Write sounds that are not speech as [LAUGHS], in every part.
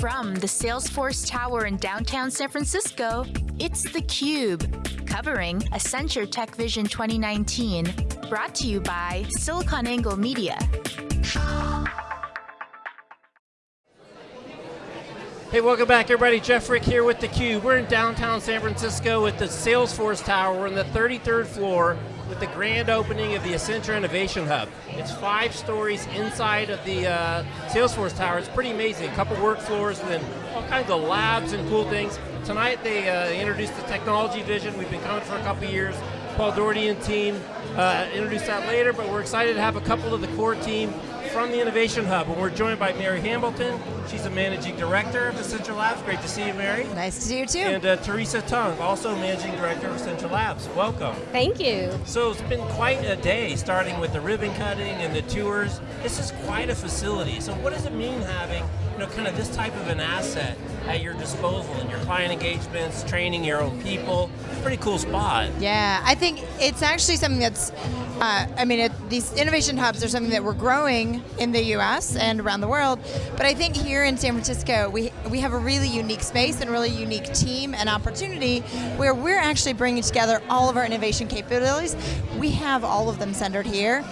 From the Salesforce Tower in downtown San Francisco, it's theCUBE, covering Accenture Tech Vision 2019, brought to you by SiliconANGLE Media. Hey, welcome back everybody. Jeff Frick here with theCUBE. We're in downtown San Francisco at the Salesforce Tower. We're on the 33rd floor with the grand opening of the Accenture Innovation Hub. It's five stories inside of the uh, Salesforce Tower. It's pretty amazing. A couple work floors and then all kinds of labs and cool things. Tonight they uh, introduced the technology vision. We've been coming for a couple years. Paul Daugherty and team uh, introduce that later, but we're excited to have a couple of the core team from the Innovation Hub, and we're joined by Mary Hamilton. She's a Managing Director of Accenture Labs. Great to see you, Mary. Nice to see you too. And uh, Teresa Tung, also Managing Director of Accenture Labs. Welcome. Thank you. So it's been quite a day, starting with the ribbon cutting and the tours. This is quite a facility. So what does it mean having you know, kind of this type of an asset at your disposal in your client engagements, training your own people. Pretty cool spot. Yeah, I think it's actually something that's, uh, I mean, it, these innovation hubs are something that we're growing in the US and around the world, but I think here in San Francisco, we, we have a really unique space and really unique team and opportunity where we're actually bringing together all of our innovation capabilities. We have all of them centered here.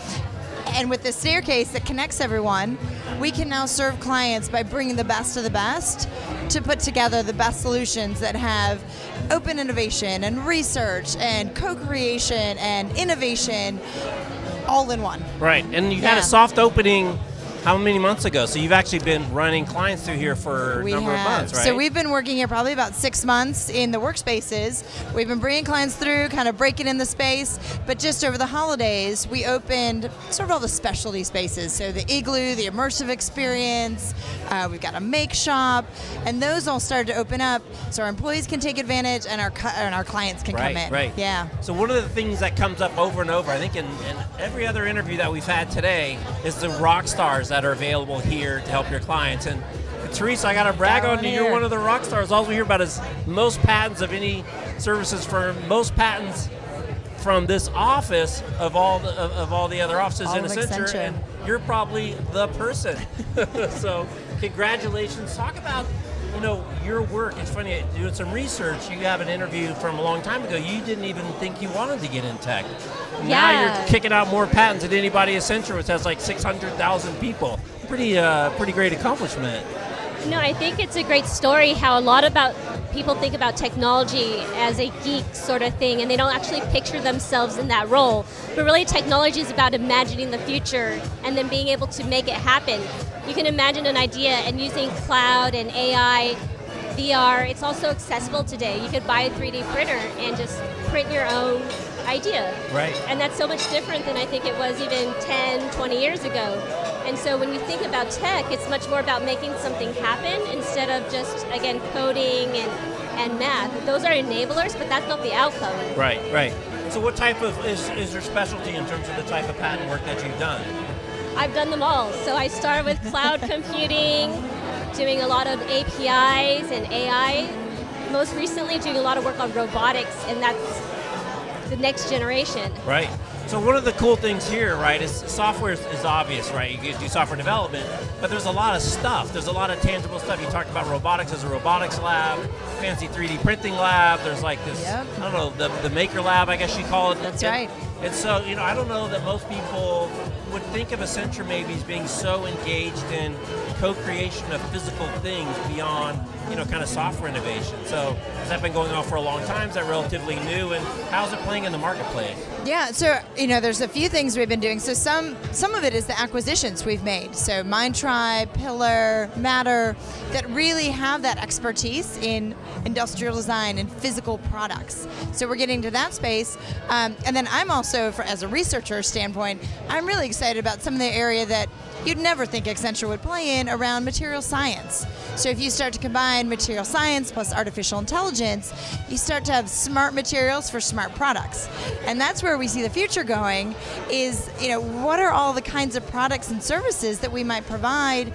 And with the staircase that connects everyone, we can now serve clients by bringing the best of the best to put together the best solutions that have open innovation and research and co-creation and innovation all in one. Right, and you yeah. had a soft opening how many months ago? So you've actually been running clients through here for we a number have. of months, right? So we've been working here probably about six months in the workspaces. We've been bringing clients through, kind of breaking in the space, but just over the holidays, we opened sort of all the specialty spaces. So the Igloo, the immersive experience, uh, we've got a make shop, and those all started to open up so our employees can take advantage and our and our clients can right, come in. Right, Yeah. So one of the things that comes up over and over, I think in, in every other interview that we've had today, is the rock stars that are available here to help your clients. And Teresa, I got to brag Down on you. You're one of the rock stars. All we hear about is most patents of any services firm, most patents from this office of all the, of, of all the other offices all in Accenture, Accenture, and you're probably the person. [LAUGHS] so, congratulations. Talk about you know, your work, it's funny, doing some research, you have an interview from a long time ago, you didn't even think you wanted to get in tech. Yeah. Now you're kicking out more patents than anybody at Accenture, which has like 600,000 people. Pretty, uh, pretty great accomplishment. No, I think it's a great story how a lot about people think about technology as a geek sort of thing and they don't actually picture themselves in that role. But really technology is about imagining the future and then being able to make it happen. You can imagine an idea and using cloud and AI, VR, it's also accessible today. You could buy a 3D printer and just print your own idea. Right. And that's so much different than I think it was even 10, 20 years ago. And so when you think about tech, it's much more about making something happen instead of just, again, coding and, and math. Those are enablers, but that's not the outcome. Right, right. So what type of, is, is your specialty in terms of the type of patent work that you've done? I've done them all. So I started with cloud [LAUGHS] computing, doing a lot of APIs and AI. Most recently doing a lot of work on robotics, and that's the next generation. Right. So one of the cool things here, right, is software is, is, obvious, right? You do software development, but there's a lot of stuff. There's a lot of tangible stuff. You talked about robotics as a robotics lab, fancy 3D printing lab. There's like this, yep. I don't know, the, the maker lab, I guess you call it. That's and, right. And so, you know, I don't know that most people would think of Accenture maybe as being so engaged in co-creation of physical things beyond, you know, kind of software innovation. So has that been going on for a long time? Is that relatively new? And how's it playing in the marketplace? Yeah, so you know, there's a few things we've been doing. So some some of it is the acquisitions we've made. So Mindtribe, Pillar, Matter, that really have that expertise in industrial design and physical products. So we're getting to that space, um, and then I'm also, for, as a researcher standpoint, I'm really excited about some of the area that you'd never think Accenture would play in around material science. So if you start to combine material science plus artificial intelligence, you start to have smart materials for smart products. And that's where we see the future going is, you know, what are all the kinds of products and services that we might provide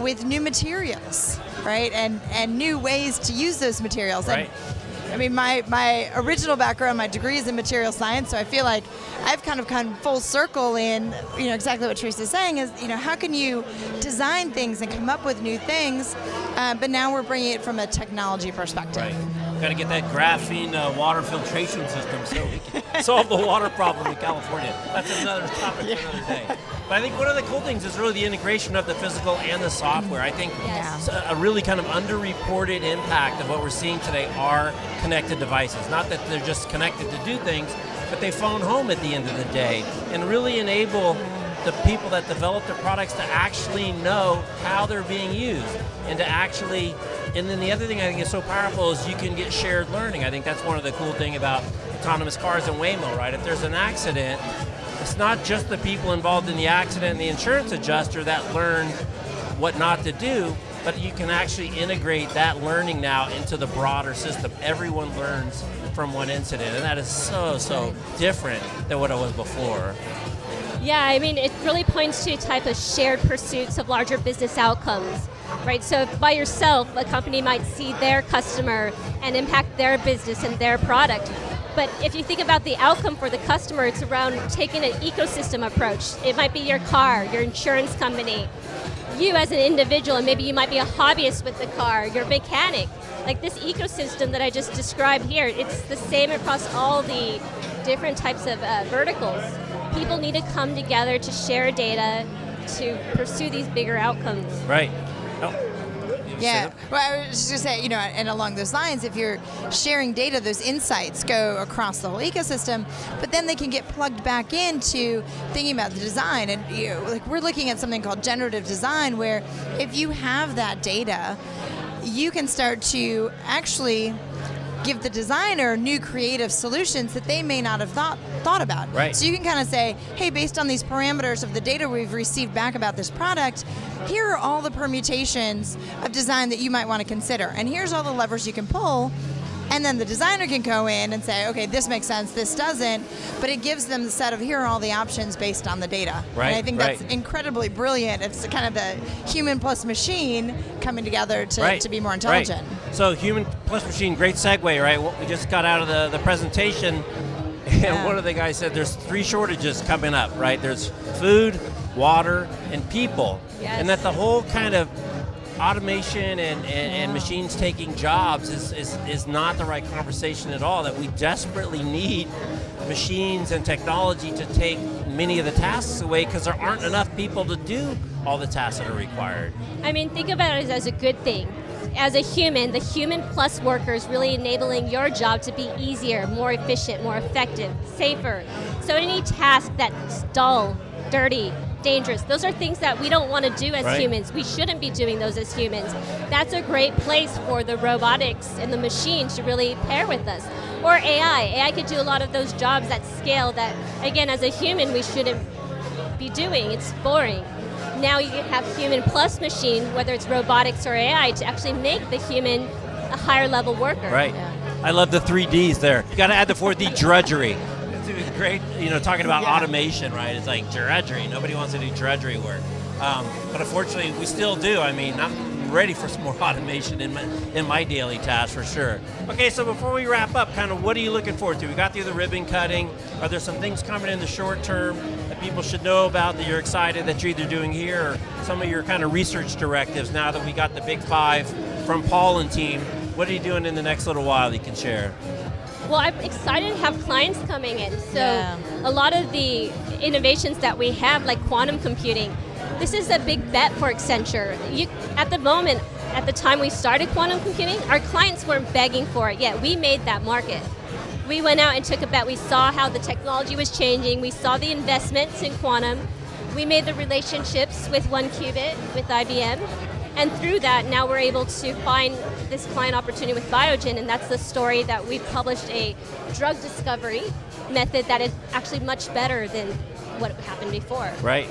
with new materials, right? And and new ways to use those materials. Right. And I mean, my, my original background, my degree is in material science, so I feel like I've kind of come full circle in, you know, exactly what Teresa's saying is, you know, how can you design things and come up with new things, uh, but now we're bringing it from a technology perspective. Right. Got to get that graphene uh, water filtration system so we can [LAUGHS] solve the water problem in California. That's another topic yeah. for another day. But I think one of the cool things is really the integration of the physical and the software. I think yes. a really kind of underreported impact of what we're seeing today are connected devices. Not that they're just connected to do things, but they phone home at the end of the day and really enable the people that develop the products to actually know how they're being used and to actually and then the other thing I think is so powerful is you can get shared learning. I think that's one of the cool thing about autonomous cars and Waymo, right? If there's an accident, it's not just the people involved in the accident and the insurance adjuster that learn what not to do, but you can actually integrate that learning now into the broader system. Everyone learns from one incident, and that is so, so different than what it was before. Yeah, I mean, it really points to a type of shared pursuits of larger business outcomes, right? So by yourself, a company might see their customer and impact their business and their product. But if you think about the outcome for the customer, it's around taking an ecosystem approach. It might be your car, your insurance company, you as an individual, and maybe you might be a hobbyist with the car, your mechanic. Like this ecosystem that I just described here, it's the same across all the different types of uh, verticals. People need to come together to share data to pursue these bigger outcomes. Right. Yeah, well, I was just going to say, you know, and along those lines, if you're sharing data, those insights go across the whole ecosystem, but then they can get plugged back into thinking about the design. And you know, like we're looking at something called generative design, where if you have that data, you can start to actually give the designer new creative solutions that they may not have thought thought about. Right. So you can kind of say, hey, based on these parameters of the data we've received back about this product, here are all the permutations of design that you might want to consider. And here's all the levers you can pull and then the designer can go in and say, okay, this makes sense, this doesn't, but it gives them the set of here are all the options based on the data. Right. And I think right. that's incredibly brilliant. It's kind of the human plus machine coming together to, right. to be more intelligent. Right. So human plus machine, great segue, right? What we just got out of the, the presentation, and [LAUGHS] yeah. one of the guys said there's three shortages coming up, right? There's food, water, and people. Yes. And that the whole kind of automation and, and, and, machines taking jobs is, is, is not the right conversation at all, that we desperately need machines and technology to take many of the tasks away because there aren't enough people to do all the tasks that are required. I mean, think about it as a good thing. As a human, the human plus worker is really enabling your job to be easier, more efficient, more effective, safer. So any task that's dull, dirty, dangerous. Those are things that we don't want to do as right. humans. We shouldn't be doing those as humans. That's a great place for the robotics and the machines to really pair with us. Or AI. AI could do a lot of those jobs at scale that, again, as a human, we shouldn't be doing. It's boring. Now you have human plus machine, whether it's robotics or AI, to actually make the human a higher level worker. Right. Yeah. I love the three Ds there. You got to add the fourth D, drudgery It's great, you know, talking about yeah. automation, right? It's like drudgery. Nobody wants to do drudgery work. Um, but unfortunately, we still do. I mean, I'm ready for some more [LAUGHS] automation in my, in my daily tasks for sure. Okay, so before we wrap up, kind of what are you looking forward to? We got through the ribbon cutting. Are there some things coming in the short term that people should know about that you're excited that you're either doing here or some of your kind of research directives now that we got the big five from Paul and team? What are you doing in the next little while you can share? Well, I'm excited to have clients coming in. So yeah. a lot of the innovations that we have, like quantum computing, this is a big bet for Accenture. You, at the moment, at the time we started quantum computing, our clients weren't begging for it yet. We made that market. We went out and took a bet. We saw how the technology was changing. We saw the investments in quantum. We made the relationships with 1QBit, with IBM, and through that, now we're able to find this client opportunity with Biogen, and that's the story that we've published a drug discovery method that is actually much better than what happened before. Right.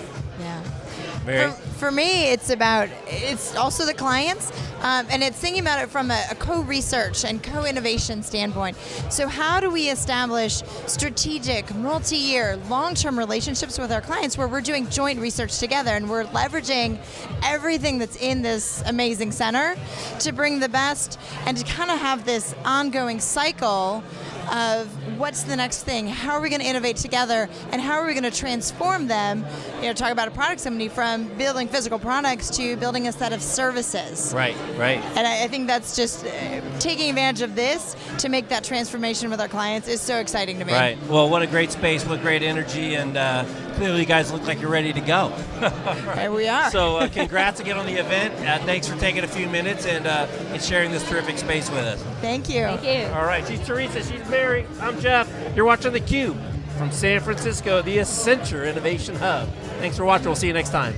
For, for me, it's about, it's also the clients. Um, and it's thinking about it from a, a co-research and co-innovation standpoint. So how do we establish strategic, multi-year, long-term relationships with our clients where we're doing joint research together and we're leveraging everything that's in this amazing center to bring the best and to kind of have this ongoing cycle of what's the next thing, how are we going to innovate together, and how are we going to transform them, you know, talk about a product company from building physical products to building a set of services. Right, right. And I, I think that's just uh, taking advantage of this to make that transformation with our clients is so exciting to me. Right. Well, what a great space, what great energy, and uh, clearly you guys look like you're ready to go. [LAUGHS] There we are. So, uh, congrats again on the event. Uh, thanks for taking a few minutes and, uh, and sharing this terrific space with us. Thank you. Thank you. All right, she's Teresa, she's Mary, I'm Jeff. You're watching theCUBE from San Francisco, the Accenture Innovation Hub. Thanks for watching, we'll see you next time.